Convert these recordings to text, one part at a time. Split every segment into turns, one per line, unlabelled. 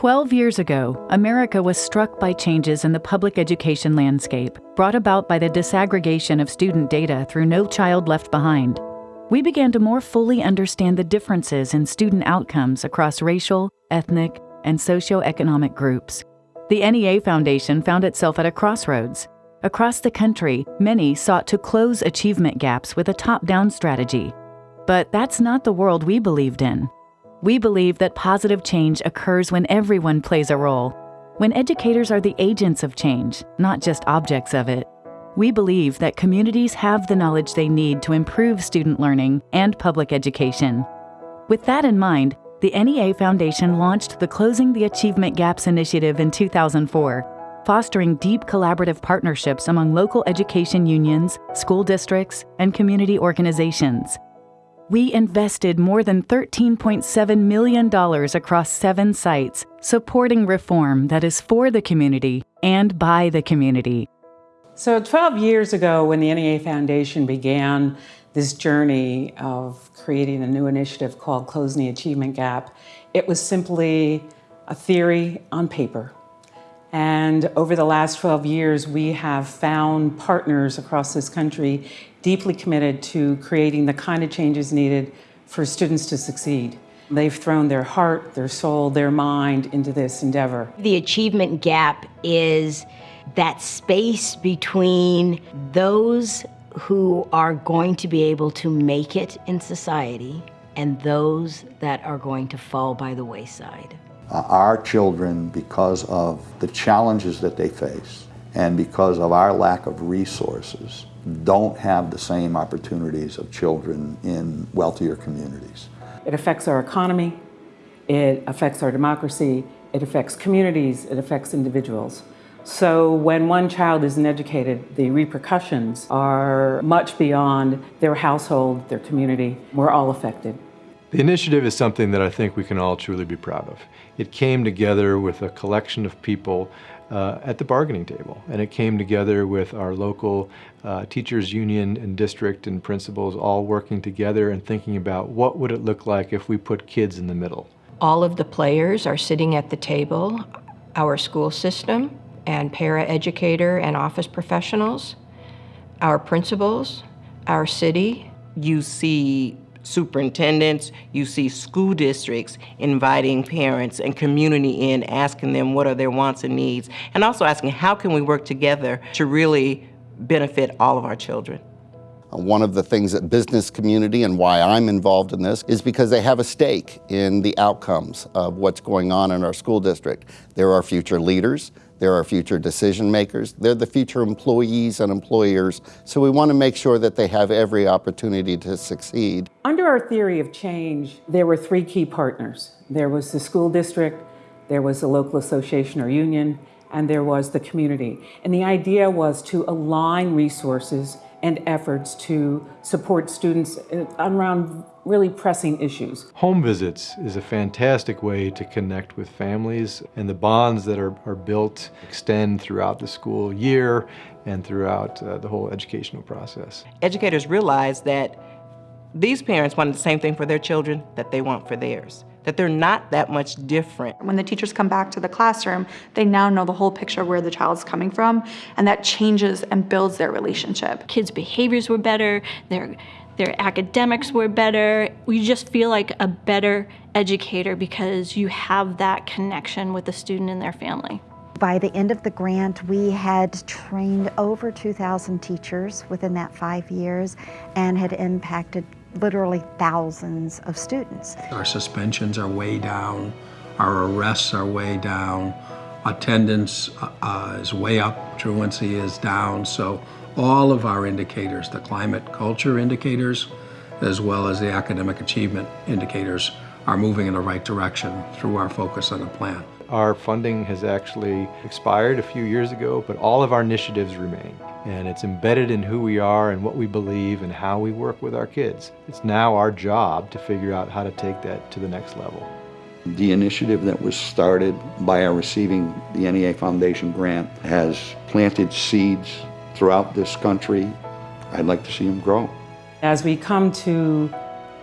12 years ago, America was struck by changes in the public education landscape brought about by the disaggregation of student data through No Child Left Behind. We began to more fully understand the differences in student outcomes across racial, ethnic, and socioeconomic groups. The NEA Foundation found itself at a crossroads. Across the country, many sought to close achievement gaps with a top down strategy. But that's not the world we believed in. We believe that positive change occurs when everyone plays a role, when educators are the agents of change, not just objects of it. We believe that communities have the knowledge they need to improve student learning and public education. With that in mind, the NEA Foundation launched the Closing the Achievement Gaps initiative in 2004, fostering deep collaborative partnerships among local education unions, school districts, and community organizations we invested more than $13.7 million across seven sites, supporting reform that is for the community and by the community.
So 12 years ago, when the NEA Foundation began this journey of creating a new initiative called Closing the Achievement Gap, it was simply a theory on paper. And over the last 12 years, we have found partners across this country deeply committed to creating the kind of changes needed for students to succeed. They've thrown their heart, their soul, their mind into this endeavor.
The achievement gap is that space between those who are going to be able to make it in society and those that are going to fall by the wayside.
Uh, our children, because of the challenges that they face and because of our lack of resources, don't have the same opportunities of children in wealthier communities.
It affects our economy, it affects our democracy, it affects communities, it affects individuals. So when one child isn't educated, the repercussions are much beyond their household, their community. We're all affected.
The initiative is something that I think we can all truly be proud of. It came together with a collection of people uh, at the bargaining table. And it came together with our local uh, teachers union and district and principals all working together and thinking about what would it look like if we put kids in the middle.
All of the players are sitting at the table, our school system and para-educator and office professionals, our principals, our city.
You see superintendents, you see school districts inviting parents and community in, asking them what are their wants and needs, and also asking how can we work together to really benefit all of our children.
Uh, one of the things that business community and why I'm involved in this is because they have a stake in the outcomes of what's going on in our school district. They're our future leaders, they're our future decision makers. They're the future employees and employers. So we want to make sure that they have every opportunity to succeed.
Under our theory of change, there were three key partners. There was the school district, there was the local association or union, and there was the community. And the idea was to align resources and efforts to support students uh, around really pressing issues.
Home visits is a fantastic way to connect with families and the bonds that are, are built extend throughout the school year and throughout uh, the whole educational process.
Educators realize that these parents want the same thing for their children that they want for theirs that they're not that much different.
When the teachers come back to the classroom, they now know the whole picture of where the child's coming from, and that changes and builds their relationship.
Kids' behaviors were better, their, their academics were better. You just feel like a better educator because you have that connection with the student and their family.
By the end of the grant, we had trained over 2,000 teachers within that five years and had impacted literally thousands of students.
Our suspensions are way down, our arrests are way down, attendance uh, is way up, truancy is down, so all of our indicators, the climate culture indicators, as well as the academic achievement indicators, are moving in the right direction through our focus on the plan.
Our funding has actually expired a few years ago, but all of our initiatives remain and it's embedded in who we are and what we believe and how we work with our kids. It's now our job to figure out how to take that to the next level.
The initiative that was started by our receiving the NEA Foundation grant has planted seeds throughout this country. I'd like to see them grow.
As we come to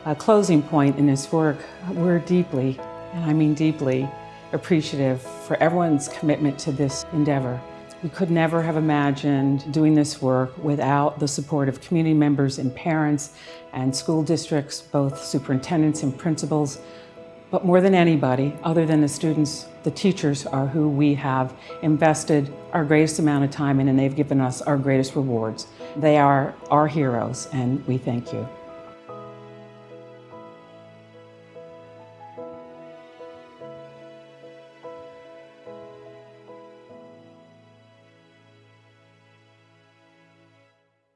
a closing point in this work, we're deeply, and I mean deeply, appreciative for everyone's commitment to this endeavor. We could never have imagined doing this work without the support of community members and parents and school districts, both superintendents and principals. But more than anybody, other than the students, the teachers are who we have invested our greatest amount of time in and they've given us our greatest rewards. They are our heroes and we thank you.